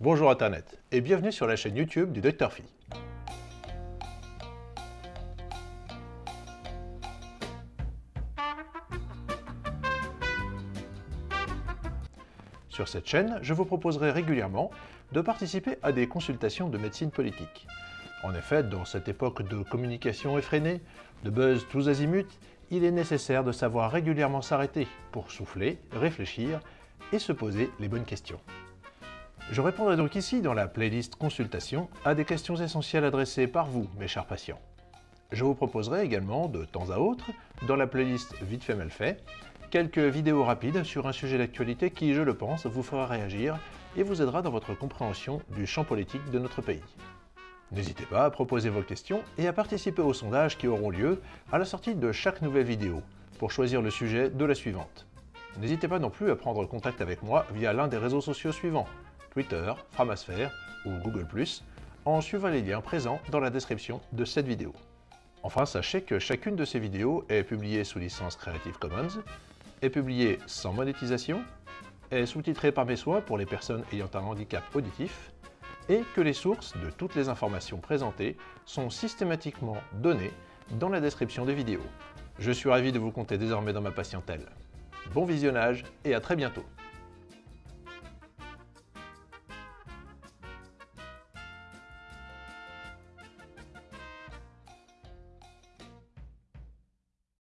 Bonjour Internet et bienvenue sur la chaîne YouTube du Dr Phi. Sur cette chaîne, je vous proposerai régulièrement de participer à des consultations de médecine politique. En effet, dans cette époque de communication effrénée, de buzz tous azimuts, il est nécessaire de savoir régulièrement s'arrêter pour souffler, réfléchir et se poser les bonnes questions. Je répondrai donc ici, dans la playlist Consultation, à des questions essentielles adressées par vous, mes chers patients. Je vous proposerai également, de temps à autre, dans la playlist Vite fait mal fait, quelques vidéos rapides sur un sujet d'actualité qui, je le pense, vous fera réagir et vous aidera dans votre compréhension du champ politique de notre pays. N'hésitez pas à proposer vos questions et à participer aux sondages qui auront lieu à la sortie de chaque nouvelle vidéo, pour choisir le sujet de la suivante. N'hésitez pas non plus à prendre contact avec moi via l'un des réseaux sociaux suivants, Twitter, Framasphère ou Google+, en suivant les liens présents dans la description de cette vidéo. Enfin, sachez que chacune de ces vidéos est publiée sous licence Creative Commons, est publiée sans monétisation, est sous-titrée par mes soins pour les personnes ayant un handicap auditif, et que les sources de toutes les informations présentées sont systématiquement données dans la description des vidéos. Je suis ravi de vous compter désormais dans ma patientèle. Bon visionnage et à très bientôt